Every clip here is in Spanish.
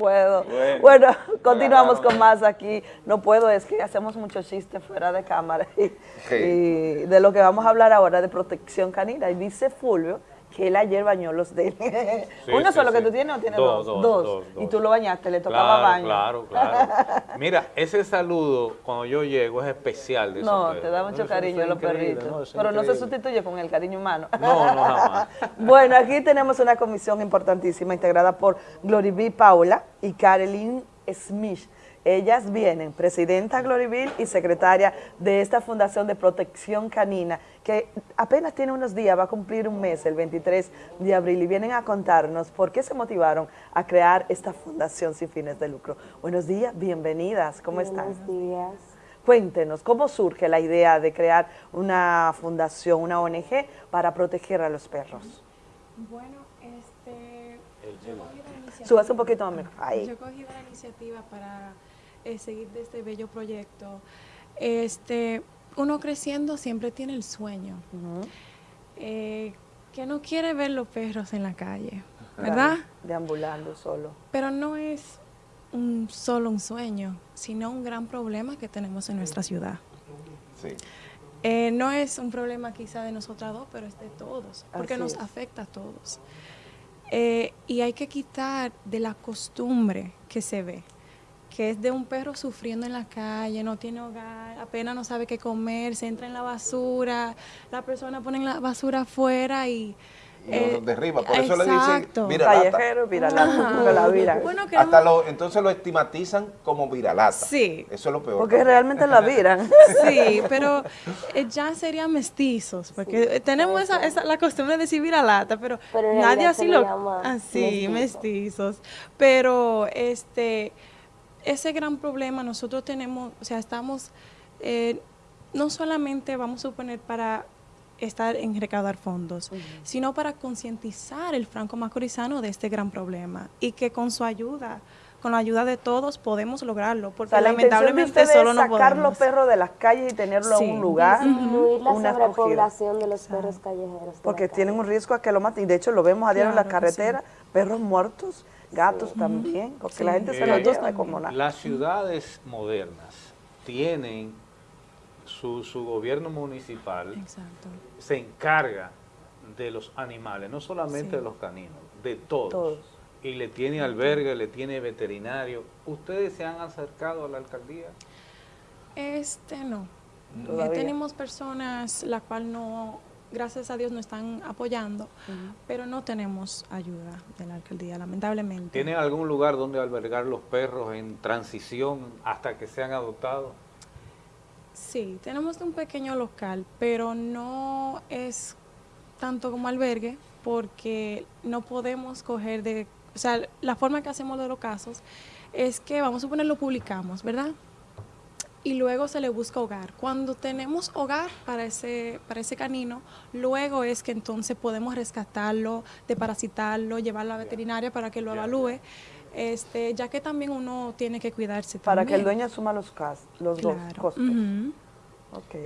puedo. Bueno, continuamos con más aquí. No puedo, es que hacemos muchos chistes fuera de cámara. Y, de lo que vamos a hablar ahora de protección canina. Y dice Fulvio que él ayer bañó los él. ¿Uno solo que tú tienes o tienes dos? Dos, Y tú lo bañaste, le tocaba baño. Claro, claro. Mira, ese saludo cuando yo llego es especial. De no, te da mucho cariño a los perritos. pero no se sustituye con el cariño humano. No, no, jamás. bueno, aquí tenemos una comisión importantísima integrada por Glory B. Paula y Caroline Smith ellas vienen, presidenta Gloryville y secretaria de esta Fundación de Protección Canina, que apenas tiene unos días, va a cumplir un mes, el 23 de abril, y vienen a contarnos por qué se motivaron a crear esta fundación sin fines de lucro. Buenos días, bienvenidas, ¿cómo están? Buenos días. Cuéntenos, ¿cómo surge la idea de crear una fundación, una ONG, para proteger a los perros? Bueno, este... Subas un poquito más. Ahí. Yo cogí la iniciativa para eh, seguir de este bello proyecto. Este, uno creciendo siempre tiene el sueño, eh, que no quiere ver los perros en la calle, ¿verdad? deambulando solo. Pero no es un, solo un sueño, sino un gran problema que tenemos en nuestra ciudad. Sí. Eh, no es un problema quizá de nosotras dos, pero es de todos, porque nos afecta a todos. y hay que quitar de la costumbre que se ve que es de un perro sufriendo en la calle, no tiene hogar, apenas no sabe qué comer, se entra en la basura, la persona pone la basura afuera y... Eh, derriba, por eso le dicen viralata. Callejero, viralata, la viran. Hasta lo, entonces lo estigmatizan como viralata. Sí. Eso es lo peor. Porque realmente la viran. Sí, pero eh, ya serían mestizos, porque tenemos esa, esa, la costumbre de decir viralata, pero, nadie así lo... Así, mestizos. Pero, este ese gran problema nosotros tenemos, o sea, estamos, eh, no solamente vamos a suponer para estar en recaudar fondos, sino para concientizar el franco macorizano de este gran problema y que con su ayuda, con la ayuda de todos podemos lograrlo, porque lamentablemente solo no sacar los perros de las calles y tenerlo en un lugar, disminuir la sobrepoblación de los perros callejeros. Porque tienen un riesgo a que lo maten, y de hecho lo vemos a diario en la carretera, perros muertos, gatos también, porque la gente se los lleva como nada. Las ciudades modernas tienen su, su gobierno municipal, se encarga de los animales, no solamente de los caninos, de todos. Y le tiene albergue, le tiene veterinario. ¿Ustedes se han acercado a la alcaldía? Este no. tenemos personas la cual no gracias a Dios nos están apoyando, pero no tenemos ayuda de la alcaldía, lamentablemente. ¿Tiene algún lugar donde albergar los perros en transición hasta que sean adoptados? Sí, tenemos un pequeño local, pero no es tanto como albergue, porque no podemos coger de... O sea, la forma que hacemos de los casos es que, vamos a suponer, lo publicamos, ¿verdad? y luego se le busca hogar. Cuando tenemos hogar para ese, para ese canino, luego es que entonces podemos rescatarlo, deparasitarlo, llevarlo a la veterinaria para que lo evalúe, este, ya que también uno tiene que cuidarse Para que el dueño asuma los, los dos costos.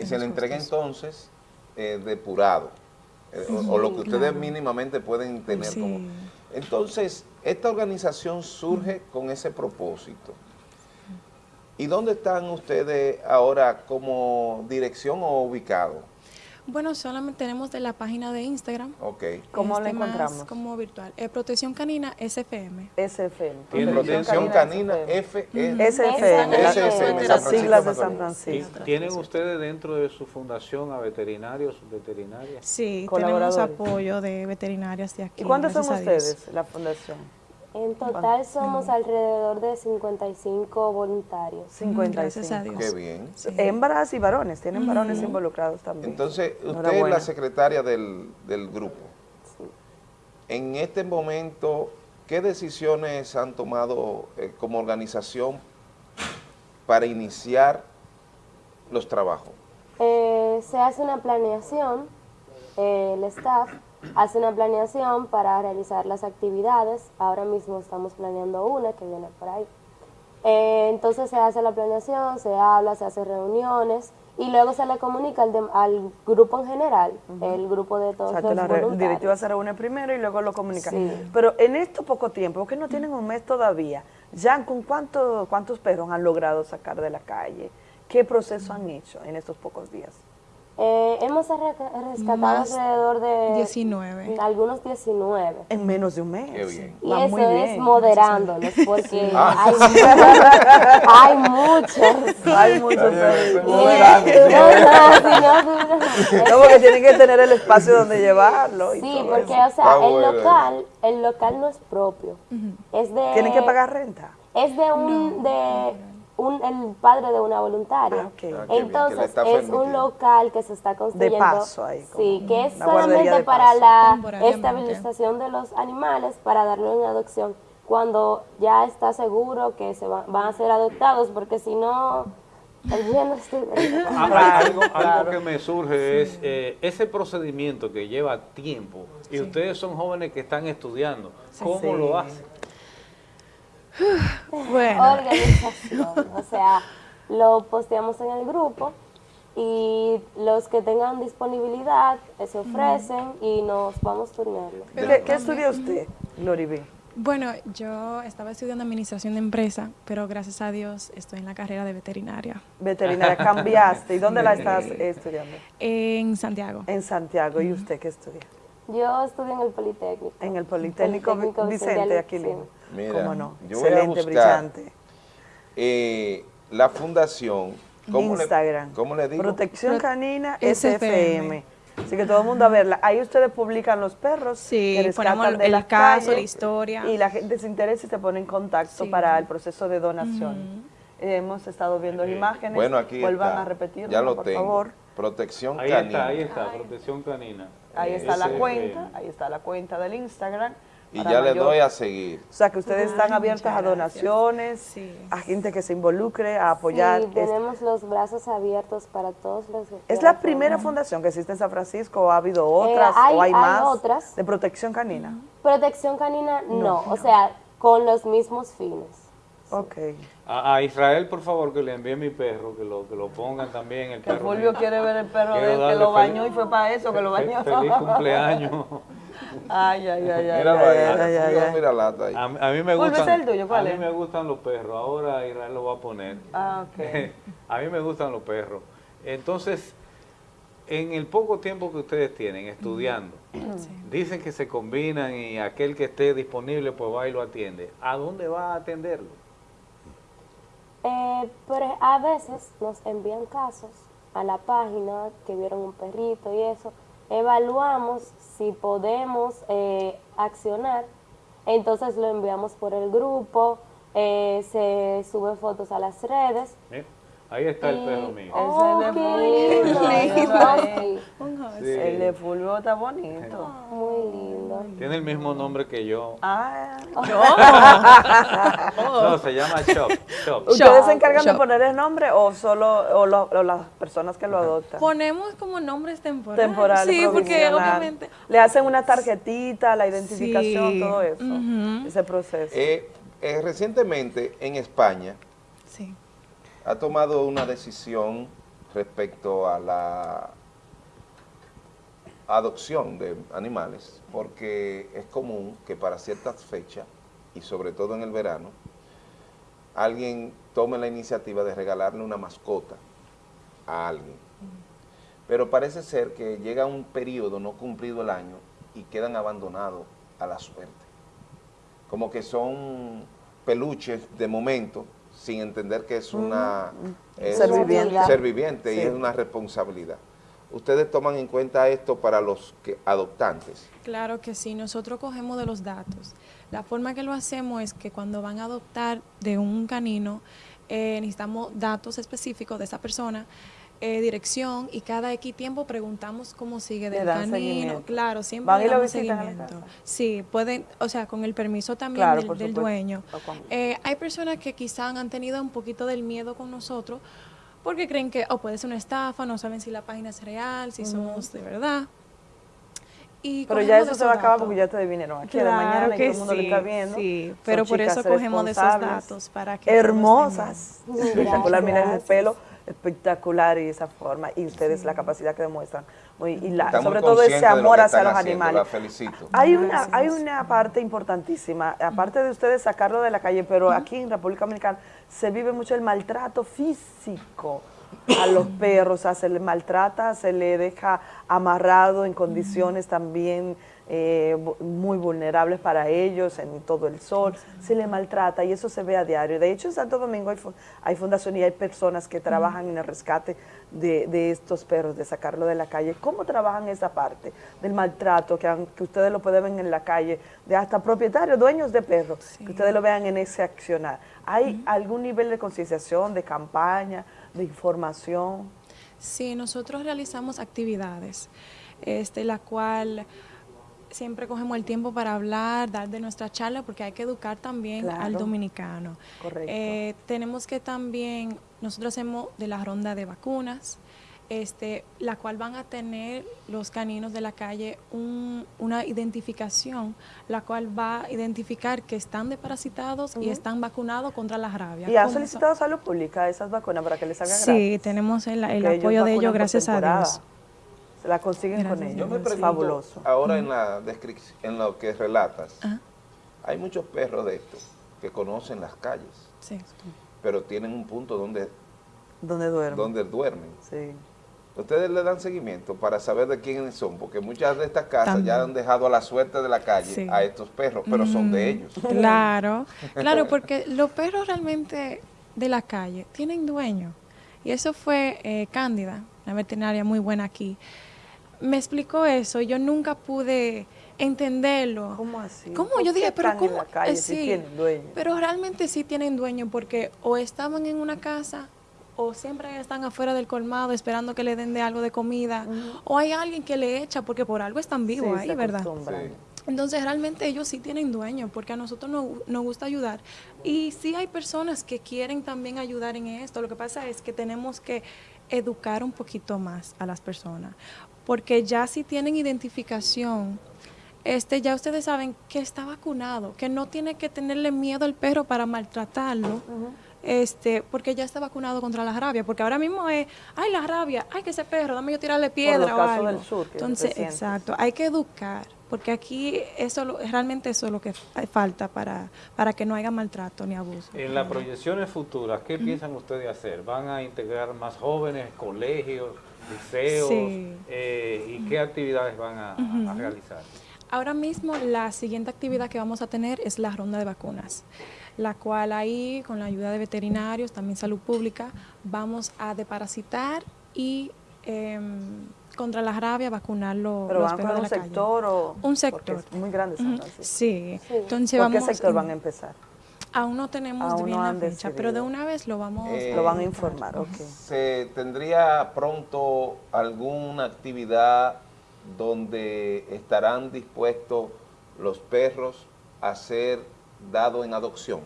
Y se le entrega entonces eh, depurado, eh, o, lo que ustedes mínimamente pueden tener como... Entonces, esta organización surge con ese propósito. ¿Y dónde están ustedes ahora como dirección o ubicado? Bueno, solamente tenemos de la página de Instagram. Ok. ¿Cómo la este, encontramos? como virtual. Eh, protección Canina SFM. SFM. Protección, Canina, FM. SFM. SFM. Las siglas de San Francisco. ¿Tienen ustedes dentro de su fundación a veterinarios, veterinarias? Sí, tenemos apoyo de veterinarias de aquí. ¿Y cuántos son ustedes, la fundación? En total somos alrededor de 55 voluntarios. 55. Qué bien. Hembras y varones, tienen varones involucrados también. Entonces, usted es la secretaria del, grupo. Sí. En este momento, ¿qué decisiones han tomado eh, como organización para iniciar los trabajos? Eh, se hace una planeación, eh, el staff hace una planeación para realizar las actividades. Ahora mismo estamos planeando una que viene por ahí. Eh, entonces se hace la planeación, se habla, se hace reuniones y luego se le comunica al, grupo en general, el grupo de todos los voluntarios. El directivo se reúne primero y luego lo comunica. Pero en esto poco tiempo, porque no tienen un mes todavía, Jean, ¿con cuánto, cuántos perros han logrado sacar de la calle? ¿Qué proceso han hecho en estos pocos días? Eh, hemos rescatado alrededor de 19. Algunos 19. En menos de un mes. Qué bien. Y eso es moderándolos, porque ah. hay, hay, muchos. Hay muchos. No, porque tienen que tener el espacio donde llevarlo. sí, porque, o sea, el local, el local no es propio. Es de. ¿Tienen que pagar renta? Es de un. de un, el padre de una voluntaria. Ah, ah, Entonces, es un local que se está construyendo. De paso ahí. Sí, que es solamente para la estabilización de los animales, para darlo en adopción, cuando ya está seguro que se van a ser adoptados, porque si no... Ah, algo, algo, que me surge es eh, ese procedimiento que lleva tiempo y ustedes son jóvenes que están estudiando, ¿cómo lo hacen? Bueno. Organización, o sea, lo posteamos en el grupo y los que tengan disponibilidad eh, se ofrecen y nos vamos turnando. ¿Qué, ¿Qué estudia usted, B? Bueno, yo estaba estudiando administración de empresa, pero gracias a Dios estoy en la carrera de veterinaria. Veterinaria, cambiaste. ¿Y dónde la estás estudiando? En Santiago. En Santiago. ¿Y usted qué estudia? Yo estudio en el Politécnico. En el Politécnico, Vicente Aquilino. Mira, ¿Cómo no? Yo Excelente, voy a brillante. Eh, la fundación. ¿cómo Instagram. Le, ¿Cómo le digo? Protección Canina SFM. Así que todo el mundo a verla. Ahí ustedes publican los perros. Sí, ponemos el caso, la historia. Y la gente se interesa y se pone en contacto para el proceso de donación. hemos estado viendo imágenes. Bueno, aquí Vuelvan a repetir, ya lo por tengo. favor. Protección ahí canina. Está, ahí está, protección canina. Ahí está la cuenta, ahí está la cuenta del Instagram. Y ya le doy a seguir. O sea, que ustedes están abiertas a donaciones, a gente que se involucre, a apoyar. Sí, tenemos los brazos abiertos para todos los... ¿Es la primera fundación que existe en San Francisco o ha habido eh, otras o hay, más otras. de protección canina? Protección canina no, o sea, con los mismos fines. Ok. A, Israel, por favor, que le envíe mi perro, que lo, que lo pongan también. El que Fulvio quiere ver el perro de él, que lo bañó y fue para eso, que lo bañó. Feliz cumpleaños. Ay, ay, ay, ay. Míralo ahí, mira lata ahí. A, mí me gustan, el tuyo? ¿Cuál a mí me gustan los perros. Ahora Israel lo va a poner. Ah, ok. a mí me gustan los perros. Entonces, en el poco tiempo que ustedes tienen estudiando, dicen que se combinan y aquel que esté disponible pues va y lo atiende. ¿A dónde va a atenderlo? Eh, pero a veces nos envían casos a la página que vieron un perrito y eso. Evaluamos si podemos eh, accionar, entonces lo enviamos por el grupo, eh, se suben fotos a las redes. Ahí está el perro mío. Oh, Ese qué lindo. El de Fulvio está bonito. Muy lindo. Tiene el mismo nombre que yo. Ah, no. no, se llama Chop. ¿Ustedes se encargan de poner el nombre o solo o, las personas que lo adoptan? Ponemos como nombres temporales. Temporales, Sí, porque obviamente... Le hacen una tarjetita, la identificación, todo eso, ese proceso. Eh, eh, recientemente en España, sí ha tomado una decisión respecto a la adopción de animales, porque es común que para ciertas fechas, y sobre todo en el verano, alguien tome la iniciativa de regalarle una mascota a alguien. Pero parece ser que llega un periodo no cumplido el año y quedan abandonados a la suerte. Como que son peluches de momento, sin entender que es una ser viviente, y es una responsabilidad. ¿Ustedes toman en cuenta esto para los que, adoptantes? Claro que sí, nosotros cogemos de los datos. La forma que lo hacemos es que cuando van a adoptar de un canino, eh, necesitamos datos específicos de esa persona, eh, dirección y cada X tiempo preguntamos cómo sigue del canino. Claro, siempre ¿Van y lo seguimiento. Sí, pueden, o sea, con el permiso también del, dueño. Eh, hay personas que quizás han tenido un poquito del miedo con nosotros porque creen que o puede ser una estafa, no saben si la página es real, si somos de verdad. Y pero ya eso se va a acabar porque ya te vinieron aquí de mañana y todo el mundo lo está viendo. Sí, pero por eso cogemos de esos datos para que hermosas, espectacular, miren el pelo espectacular y esa forma, y ustedes la capacidad que demuestran, y la, sobre todo ese amor hacia los animales. felicito. Hay una, hay una parte importantísima, aparte de ustedes sacarlo de la calle, pero aquí en República Dominicana se vive mucho el maltrato físico a los perros, se les maltrata, se le deja amarrado en condiciones también eh, muy vulnerables para ellos, en todo el sol, se le maltrata y eso se ve a diario. De hecho, en Santo Domingo hay, hay fundaciones y hay personas que trabajan en el rescate de, estos perros, de sacarlo de la calle. ¿Cómo trabajan esa parte del maltrato, que, aunque ustedes lo pueden ver en la calle, de hasta propietarios, dueños de perros, que ustedes lo vean en ese accionar? ¿Hay algún nivel de concienciación, de campaña, de información? Sí, nosotros realizamos actividades, este, la cual siempre cogemos el tiempo para hablar, dar de nuestra charla, porque hay que educar también al dominicano. Correcto. Eh, tenemos que también, nosotros hacemos de la ronda de vacunas, este, la cual van a tener los caninos de la calle una identificación, la cual va a identificar que están desparasitados y están vacunados contra la rabia. ¿Y ha solicitado salud pública esas vacunas para que les hagan Sí, tenemos el, apoyo de ellos, gracias a Dios. La consiguen con ellos. Yo me pregunto, ahora en la descripción, en lo que relatas, hay muchos perros de estos que conocen las calles, sí. pero tienen un punto donde, donde duermen. Donde duermen. Sí. Ustedes le dan seguimiento para saber de quiénes son, porque muchas de estas casas ya han dejado a la suerte de la calle a estos perros, pero son de mm, ellos. Claro, claro, porque los perros realmente de la calle tienen dueño. Y eso fue eh, Cándida, una veterinaria muy buena aquí me explicó eso y yo nunca pude entenderlo. ¿Cómo así? ¿Cómo? Yo dije, pero ¿cómo? En la calle, sí, tienen dueño? Pero realmente sí tienen dueño porque o estaban en una casa o siempre están afuera del colmado esperando que le den de algo de comida o hay alguien que le echa porque por algo están vivos ahí, ¿verdad? Entonces realmente ellos sí tienen dueño porque a nosotros nos, nos, gusta ayudar. Y sí hay personas que quieren también ayudar en esto. Lo que pasa es que tenemos que educar un poquito más a las personas porque ya si tienen identificación, este, ya ustedes saben que está vacunado, que no tiene que tenerle miedo al perro para maltratarlo, este, porque ya está vacunado contra la rabia, porque ahora mismo es, ay la rabia, ay que ese perro, dame yo tirarle piedra o algo. Del sur, Entonces, exacto, hay que educar, porque aquí eso realmente eso es lo que falta para, para que no haya maltrato ni abuso. En las proyecciones futuras, ¿qué piensan ustedes hacer? ¿Van a integrar más jóvenes, colegios? Liceos eh, y qué actividades van a, realizar? Ahora mismo la siguiente actividad que vamos a tener es la ronda de vacunas, la cual ahí con la ayuda de veterinarios, también salud pública, vamos a deparasitar y em, contra la rabia vacunar los, ¿Pero los perros de un sector o...? Un sector. muy grande. sí. Entonces ¿Por qué sector van a empezar? Aún no tenemos bien la fecha, pero de una vez lo vamos eh, lo van a informar. Okay. ¿Se tendría pronto alguna actividad donde estarán dispuestos los perros a ser dados en adopción?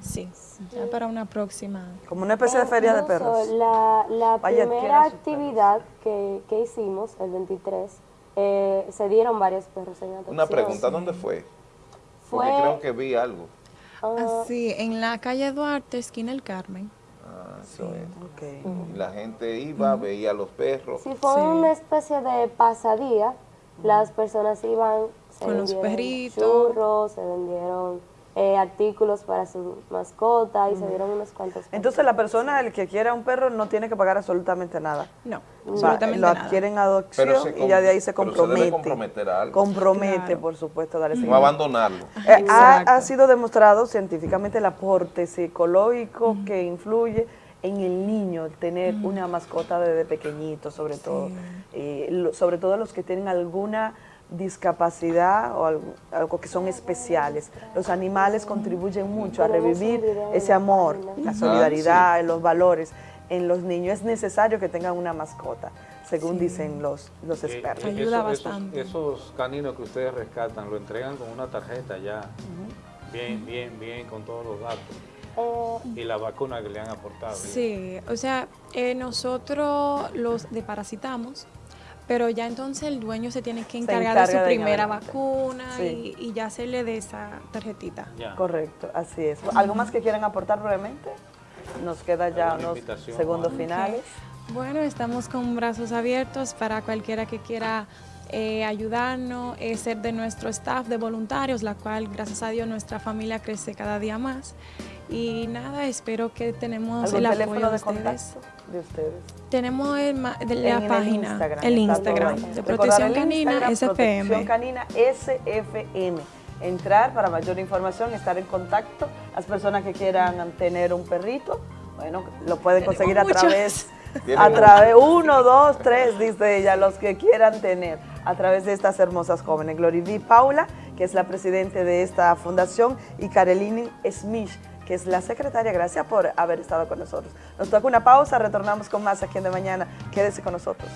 Sí, ya para una próxima. Como una especie de feria de perros. La, la primera actividad que, que, hicimos, el 23, eh, se dieron varios perros en adopción. Una pregunta, ¿dónde fue? Porque creo que vi algo. Ah, sí, en la calle Duarte, esquina El Carmen. Ah, sí. Okay. La gente iba, veía los perros. Sí, fue una especie de pasadía. Las personas iban, se Con los perritos. churros, se vendieron eh, artículos para su mascota y se dieron unos cuantos. Entonces la persona, el que quiera un perro, no tiene que pagar absolutamente nada. No, absolutamente nada. Lo adquieren adopción y ya de ahí se compromete. Se comprometer a algo. Compromete, por supuesto, darle No abandonarlo. Eh, ha, sido demostrado científicamente el aporte psicológico que influye en el niño tener una mascota desde pequeñito, sobre todo. Eh, sobre todo los que tienen alguna discapacidad o algo, que son especiales. Los animales contribuyen mucho a revivir ese amor, la solidaridad, los valores. En los niños es necesario que tengan una mascota, según dicen los, los expertos. Ayuda bastante. Esos, caninos que ustedes rescatan, lo entregan con una tarjeta ya, bien, bien, bien, con todos los datos. Eh, y la vacuna que le han aportado. Sí, o sea, eh, nosotros los deparasitamos pero ya entonces el dueño se tiene que encargar de su primera vacuna y, ya se le dé esa tarjetita. Correcto, así es. ¿Algo más que quieran aportar brevemente? nos queda ya unos segundos finales. Bueno, estamos con brazos abiertos para cualquiera que quiera eh, ayudarnos, eh, ser de nuestro staff de voluntarios, la cual gracias a Dios nuestra familia crece cada día más. Y nada, espero que tenemos el apoyo de, ustedes. De ustedes. Tenemos el, de la página, el Instagram, de Protección Canina SFM. Protección Canina SFM. Entrar para mayor información, estar en contacto. Las personas que quieran tener un perrito, bueno, lo pueden conseguir a través a través, uno, dos, tres, dice ella, los que quieran tener, a través de estas hermosas jóvenes. Glory V. Paula, que es la presidenta de esta fundación, y Caroline Smith, que es la secretaria. Gracias por haber estado con nosotros. Nos toca una pausa, retornamos con más aquí en De Mañana. Quédese con nosotros.